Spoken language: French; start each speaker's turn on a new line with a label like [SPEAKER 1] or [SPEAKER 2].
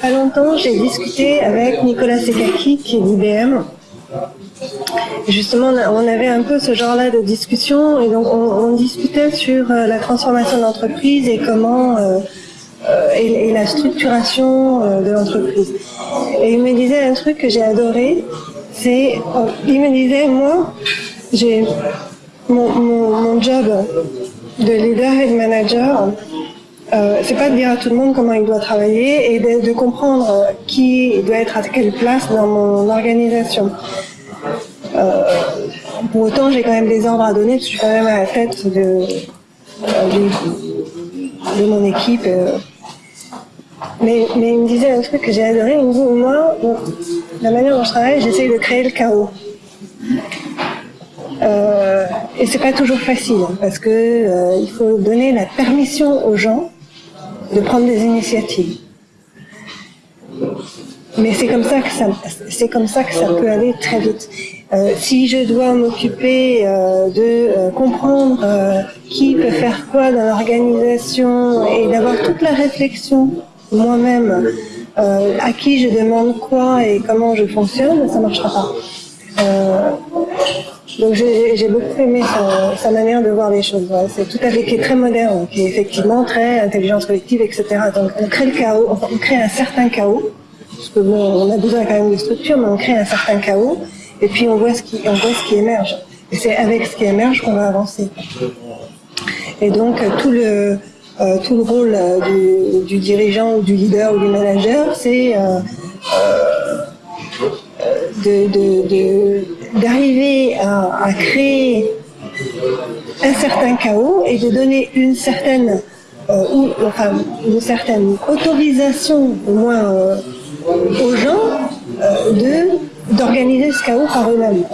[SPEAKER 1] Pas longtemps, j'ai discuté avec Nicolas Sekaki, qui est d'IBM. Justement, on avait un peu ce genre-là de discussion, et donc on, discutait sur euh, la transformation de l'entreprise et comment euh, euh, et, la structuration de l'entreprise. Et il me disait un truc que j'ai adoré, c'est il me disait moi, j'ai mon, mon job de leader et de manager, euh, c'est pas de dire à tout le monde comment il doit travailler et de, comprendre qui doit être à quelle place dans mon organisation. Euh, pour autant, j'ai quand même des ordres à donner, je suis quand même à la tête de, euh, de, mon équipe. Mais, mais, il me disait un truc que j'ai adoré, il me moi, la manière dont je travaille, j'essaye de créer le chaos. Euh, et c'est pas toujours facile, hein, parce que il faut donner la permission aux gens de prendre des initiatives. Mais c'est comme ça que ça, c'est comme ça que ça peut aller très vite. Euh, si je dois m'occuper euh, de euh, comprendre euh, qui peut faire quoi dans l'organisation et d'avoir toute la réflexion moi-même euh, à qui je demande quoi et comment je fonctionne, ça marchera pas. Donc j'ai beaucoup aimé sa, manière de voir les choses. C'est tout à fait qui est très moderne, qui est effectivement très intelligence collective, etc. Donc on crée le chaos, on crée un certain chaos, parce que on a besoin quand même de structure, mais on crée un certain chaos, et puis on voit ce qui, on voit ce qui émerge. Et c'est avec ce qui émerge qu'on va avancer. Et donc tout le euh, tout le rôle euh, du, du, dirigeant ou du leader ou du manager, c'est euh, d'arriver à, à, créer un certain chaos et de donner une certaine, euh, ou, enfin, une certaine autorisation, au moins euh, aux gens, euh, d'organiser ce chaos par eux-mêmes.